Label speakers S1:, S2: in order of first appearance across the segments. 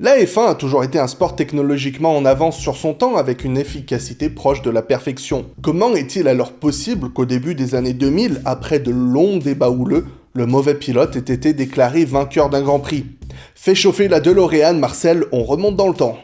S1: La F1 a toujours été un sport technologiquement en avance sur son temps avec une efficacité proche de la perfection. Comment est-il alors possible qu'au début des années 2000, après de longs débats houleux, le mauvais pilote ait été déclaré vainqueur d'un Grand Prix? Fais chauffer la DeLorean, Marcel, on remonte dans le temps.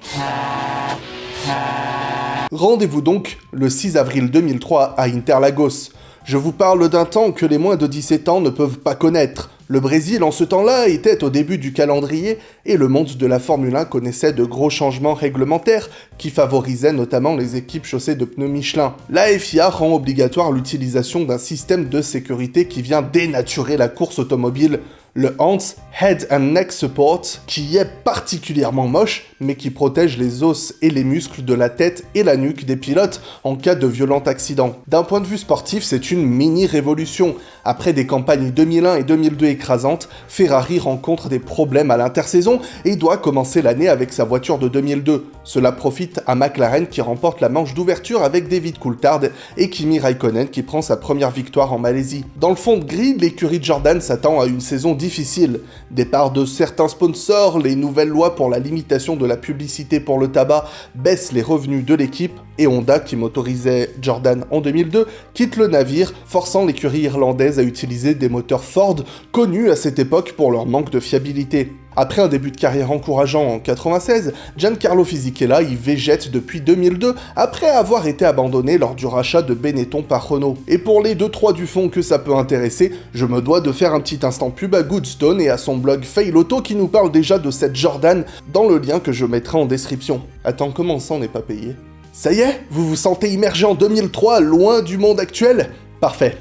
S1: Rendez-vous donc le 6 avril 2003 à Interlagos. Je vous parle d'un temps que les moins de 17 ans ne peuvent pas connaître. Le Brésil en ce temps-là était au début du calendrier et le monde de la Formule 1 connaissait de gros changements réglementaires qui favorisaient notamment les équipes chaussées de pneus Michelin. La FIA rend obligatoire l'utilisation d'un système de sécurité qui vient dénaturer la course automobile le Hans Head and Neck Support, qui est particulièrement moche, mais qui protège les os et les muscles de la tête et la nuque des pilotes en cas de violent accident. D'un point de vue sportif, c'est une mini-révolution. Après des campagnes 2001 et 2002 écrasantes, Ferrari rencontre des problèmes à l'intersaison et doit commencer l'année avec sa voiture de 2002. Cela profite à McLaren qui remporte la manche d'ouverture avec David Coulthard et Kimi Raikkonen qui prend sa première victoire en Malaisie. Dans le fond de gris, l'écurie Jordan s'attend à une saison difficile. Départ de certains sponsors, les nouvelles lois pour la limitation de la publicité pour le tabac baissent les revenus de l'équipe, et Honda, qui motorisait Jordan en 2002, quitte le navire, forçant l'écurie irlandaise à utiliser des moteurs Ford, connus à cette époque pour leur manque de fiabilité. Après un début de carrière encourageant en 96, Giancarlo Fisichella y végète depuis 2002 après avoir été abandonné lors du rachat de Benetton par Renault. Et pour les 2-3 du fond que ça peut intéresser, je me dois de faire un petit instant pub à Goodstone et à son blog Fail Auto qui nous parle déjà de cette Jordan dans le lien que je mettrai en description. Attends, comment ça on n'est pas payé? Ça y est Vous vous sentez immergé en 2003, loin du monde actuel? Parfait.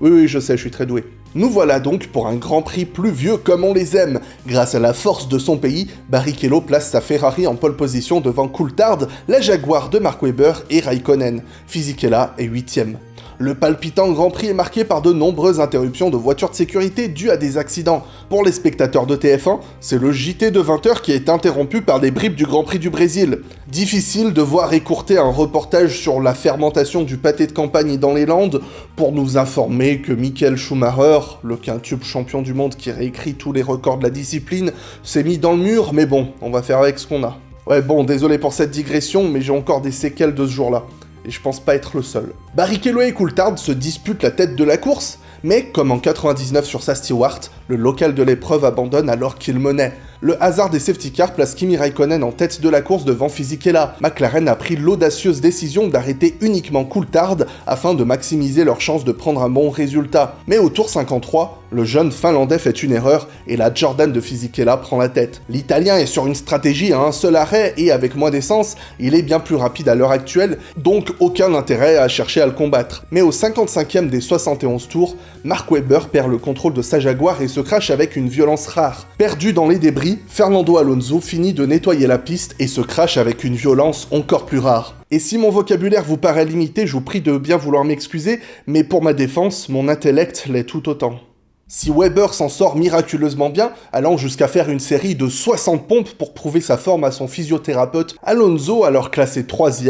S1: Oui, oui, je sais, je suis très doué. Nous voilà donc pour un Grand Prix pluvieux comme on les aime. Grâce à la force de son pays, Barrichello place sa Ferrari en pole position devant Coulthard, la Jaguar de Mark Webber et Raikkonen. Fisichella est 8ème. Le palpitant Grand Prix est marqué par de nombreuses interruptions de voitures de sécurité dues à des accidents. Pour les spectateurs de TF1, c'est le JT de 20h qui est interrompu par des bribes du Grand Prix du Brésil. Difficile de voir écourter un reportage sur la fermentation du pâté de campagne dans les Landes pour nous informer que Michael Schumacher, le quintube champion du monde qui réécrit tous les records de la discipline, s'est mis dans le mur, mais bon, on va faire avec ce qu'on a. Ouais bon, désolé pour cette digression, mais j'ai encore des séquelles de ce jour-là et je pense pas être le seul. Barrichello et Coulthard se disputent la tête de la course, mais comme en 99 sur sa Stewart, le local de l'épreuve abandonne alors qu'il menait. Le hasard des safety cars place Kimi Raikkonen en tête de la course devant Fisichella. McLaren a pris l'audacieuse décision d'arrêter uniquement Coulthard afin de maximiser leurs chances de prendre un bon résultat. Mais au tour 53, le jeune Finlandais fait une erreur et la Jordan de Fisichella prend la tête. L'Italien est sur une stratégie à un seul arrêt et avec moins d'essence, il est bien plus rapide à l'heure actuelle, donc aucun intérêt à chercher à le combattre. Mais au 55e des 71 tours, Mark Webber perd le contrôle de sa Jaguar et se crache avec une violence rare. Perdu dans les débris, Fernando Alonso finit de nettoyer la piste et se crache avec une violence encore plus rare. Et si mon vocabulaire vous paraît limité, je vous prie de bien vouloir m'excuser, mais pour ma défense, mon intellect l'est tout autant. Si Weber s'en sort miraculeusement bien, allant jusqu'à faire une série de 60 pompes pour prouver sa forme à son physiothérapeute, Alonso, alors classé 3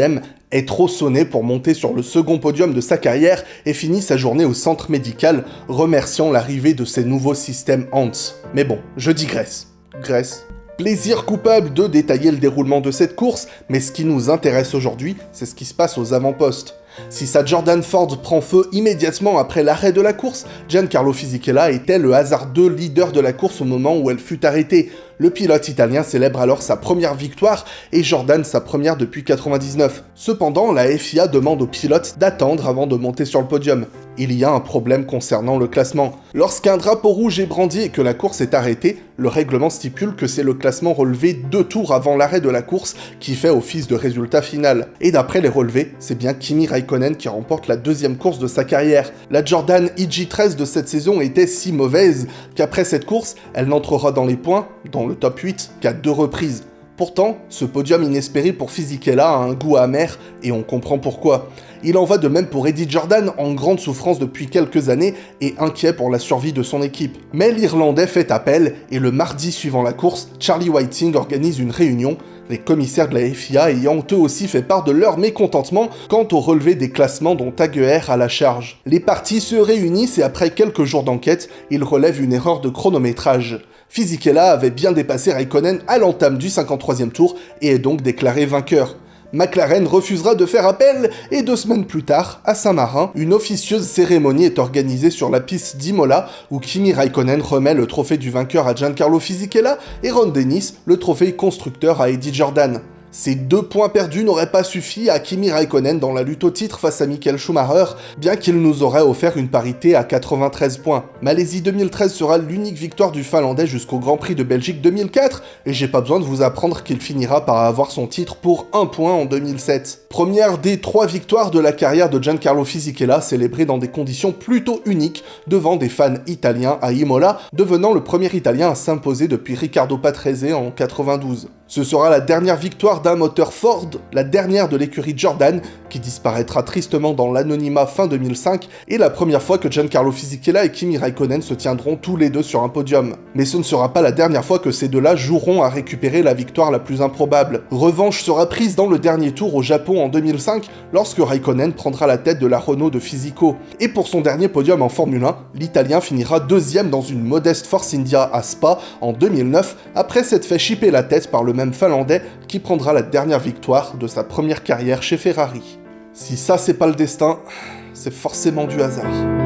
S1: est trop sonné pour monter sur le second podium de sa carrière et finit sa journée au centre médical, remerciant l'arrivée de ses nouveaux systèmes Hans. Mais bon, je digresse. Grèce. Plaisir coupable de détailler le déroulement de cette course, mais ce qui nous intéresse aujourd'hui, c'est ce qui se passe aux avant-postes. Si sa Jordan Ford prend feu immédiatement après l'arrêt de la course, Giancarlo Fisichella était le hasardeux leader de la course au moment où elle fut arrêtée. Le pilote italien célèbre alors sa première victoire et Jordan sa première depuis 99. Cependant, la FIA demande aux pilotes d'attendre avant de monter sur le podium. Il y a un problème concernant le classement. Lorsqu'un drapeau rouge est brandi et que la course est arrêtée, le règlement stipule que c'est le classement relevé deux tours avant l'arrêt de la course qui fait office de résultat final. Et d'après les relevés, c'est bien Kimi Raikkonen qui remporte la deuxième course de sa carrière. La Jordan EG13 de cette saison était si mauvaise qu'après cette course, elle n'entrera dans les points, dans le top 8 qu'à deux reprises. Pourtant, ce podium inespéré pour Fisichella a un goût amer, et on comprend pourquoi. Il en va de même pour Eddie Jordan, en grande souffrance depuis quelques années et inquiet pour la survie de son équipe. Mais l'Irlandais fait appel, et le mardi suivant la course, Charlie Whiting organise une réunion, les commissaires de la FIA ayant eux aussi fait part de leur mécontentement quant au relevé des classements dont Taguer a la charge. Les partis se réunissent et après quelques jours d'enquête, ils relèvent une erreur de chronométrage. Fisichella avait bien dépassé Raikkonen à l'entame du 53e tour et est donc déclaré vainqueur. McLaren refusera de faire appel et deux semaines plus tard, à Saint-Marin, une officieuse cérémonie est organisée sur la piste d'Imola où Kimi Raikkonen remet le trophée du vainqueur à Giancarlo Fisichella et Ron Dennis le trophée constructeur à Eddie Jordan. Ces deux points perdus n'auraient pas suffi à Kimi Raikkonen dans la lutte au titre face à Michael Schumacher, bien qu'il nous aurait offert une parité à 93 points. Malaisie 2013 sera l'unique victoire du Finlandais jusqu'au Grand Prix de Belgique 2004, et j'ai pas besoin de vous apprendre qu'il finira par avoir son titre pour un point en 2007. Première des trois victoires de la carrière de Giancarlo Fisichella, célébrée dans des conditions plutôt uniques devant des fans italiens à Imola, devenant le premier italien à s'imposer depuis Riccardo Patrese en 92. Ce sera la dernière victoire d'un moteur Ford, la dernière de l'écurie Jordan, qui disparaîtra tristement dans l'anonymat fin 2005, et la première fois que Giancarlo Fisichella et Kimi Raikkonen se tiendront tous les deux sur un podium. Mais ce ne sera pas la dernière fois que ces deux-là joueront à récupérer la victoire la plus improbable. Revanche sera prise dans le dernier tour au Japon en 2005, lorsque Raikkonen prendra la tête de la Renault de Fisico. Et pour son dernier podium en Formule 1, l'Italien finira deuxième dans une modeste Force India à Spa en 2009, après s'être fait chipper la tête par le même Finlandais qui prendra la dernière victoire de sa première carrière chez Ferrari. Si ça c'est pas le destin, c'est forcément du hasard.